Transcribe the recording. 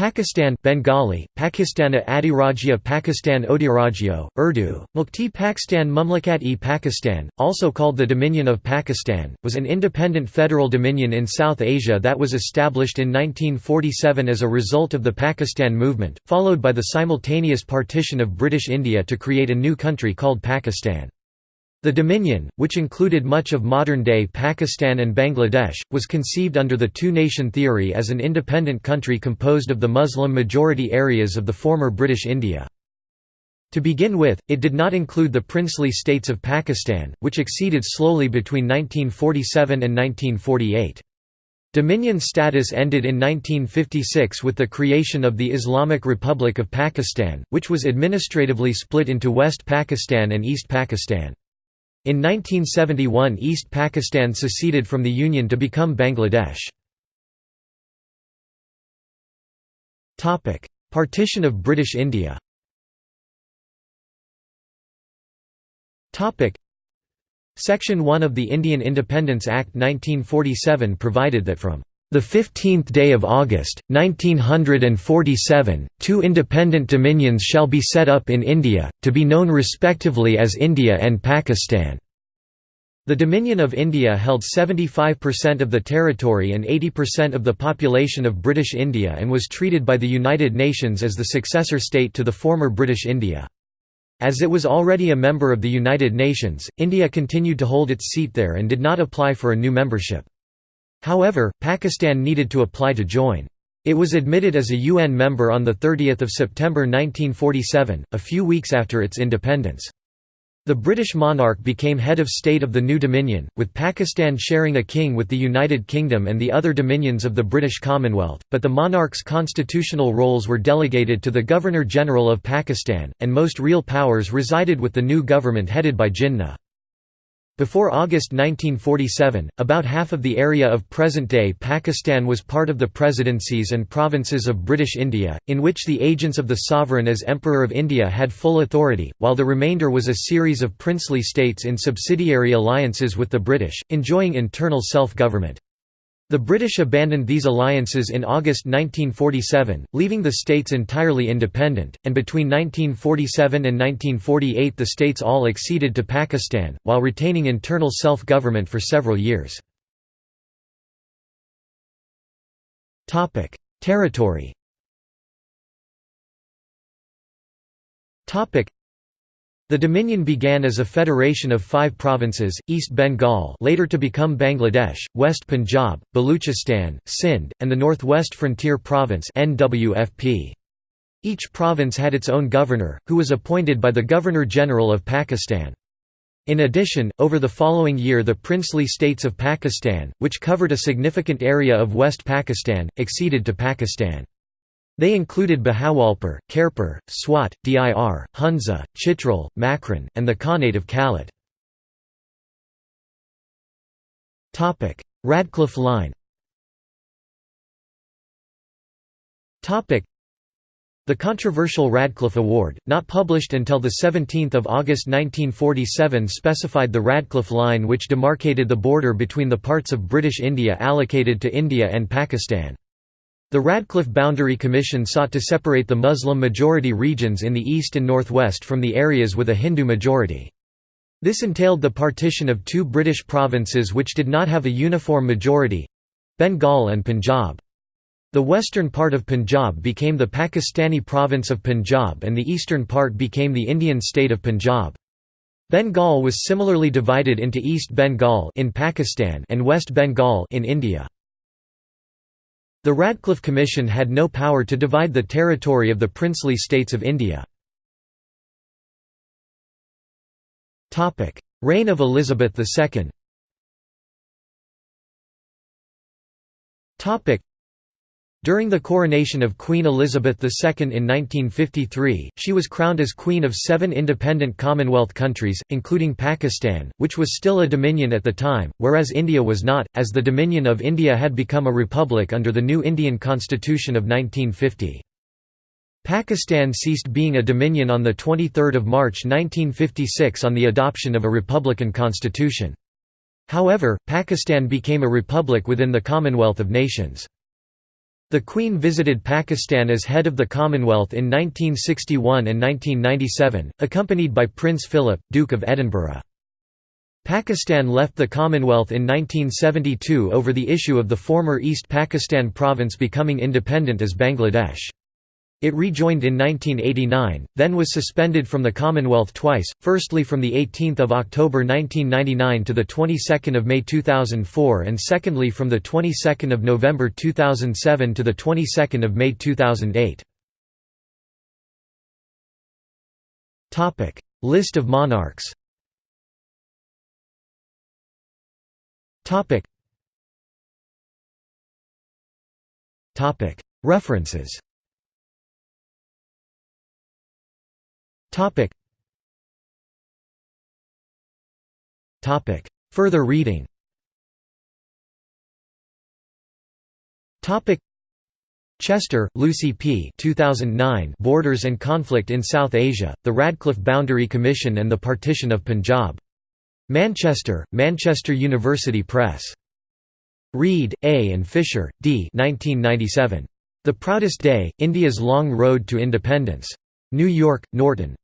Pakistan Bengali, Pakistana Adhirajya Pakistan Odhirajyo, Urdu, Mukti Pakistan Mumlakat-e Pakistan, also called the Dominion of Pakistan, was an independent federal dominion in South Asia that was established in 1947 as a result of the Pakistan movement, followed by the simultaneous partition of British India to create a new country called Pakistan. The Dominion, which included much of modern-day Pakistan and Bangladesh, was conceived under the two-nation theory as an independent country composed of the Muslim-majority areas of the former British India. To begin with, it did not include the princely states of Pakistan, which acceded slowly between 1947 and 1948. Dominion status ended in 1956 with the creation of the Islamic Republic of Pakistan, which was administratively split into West Pakistan and East Pakistan. In 1971 East Pakistan seceded from the Union to become Bangladesh. Partition of British India. Section 1 of the Indian Independence Act 1947 provided that from the 15th day of August, 1947, two independent dominions shall be set up in India, to be known respectively as India and Pakistan. The Dominion of India held 75% of the territory and 80% of the population of British India and was treated by the United Nations as the successor state to the former British India. As it was already a member of the United Nations, India continued to hold its seat there and did not apply for a new membership. However, Pakistan needed to apply to join. It was admitted as a UN member on 30 September 1947, a few weeks after its independence. The British monarch became head of state of the new dominion, with Pakistan sharing a king with the United Kingdom and the other dominions of the British Commonwealth, but the monarch's constitutional roles were delegated to the Governor-General of Pakistan, and most real powers resided with the new government headed by Jinnah. Before August 1947, about half of the area of present-day Pakistan was part of the presidencies and provinces of British India, in which the agents of the sovereign as Emperor of India had full authority, while the remainder was a series of princely states in subsidiary alliances with the British, enjoying internal self-government. The British abandoned these alliances in August 1947, leaving the states entirely independent, and between 1947 and 1948 the states all acceded to Pakistan, while retaining internal self-government for several years. Territory the Dominion began as a federation of five provinces, East Bengal later to become Bangladesh, West Punjab, Baluchistan, Sindh, and the Northwest Frontier Province Each province had its own governor, who was appointed by the Governor-General of Pakistan. In addition, over the following year the princely states of Pakistan, which covered a significant area of West Pakistan, acceded to Pakistan. They included Bahawalpur, Khairpur, Swat, Dir, Hunza, Chitral, Makran, and the Khanate of Kalat. Radcliffe Line the controversial Radcliffe Award, not published until 17 August 1947 specified the Radcliffe Line which demarcated the border between the parts of British India allocated to India and Pakistan. The Radcliffe Boundary Commission sought to separate the Muslim-majority regions in the east and northwest from the areas with a Hindu majority. This entailed the partition of two British provinces which did not have a uniform majority—Bengal and Punjab. The western part of Punjab became the Pakistani province of Punjab and the eastern part became the Indian state of Punjab. Bengal was similarly divided into East Bengal in Pakistan and West Bengal in India. The Radcliffe Commission had no power to divide the territory of the princely states of India. Reign of Elizabeth II during the coronation of Queen Elizabeth II in 1953, she was crowned as Queen of seven independent Commonwealth countries, including Pakistan, which was still a dominion at the time, whereas India was not, as the Dominion of India had become a republic under the new Indian constitution of 1950. Pakistan ceased being a dominion on 23 March 1956 on the adoption of a republican constitution. However, Pakistan became a republic within the Commonwealth of Nations. The Queen visited Pakistan as head of the Commonwealth in 1961 and 1997, accompanied by Prince Philip, Duke of Edinburgh. Pakistan left the Commonwealth in 1972 over the issue of the former East Pakistan province becoming independent as Bangladesh. It rejoined in 1989, then was suspended from the Commonwealth twice, firstly from 18 October 1999 to 22 May 2004 and secondly from 22 November 2007 to 22 May 2008. List of monarchs References Topic. Topic. Further reading Topic. Chester, Lucy P. 2009 Borders and Conflict in South Asia, The Radcliffe Boundary Commission and the Partition of Punjab. Manchester, Manchester University Press. Read, A. and Fisher, D. 1997. The Proudest Day, India's Long Road to Independence. New York, Norton.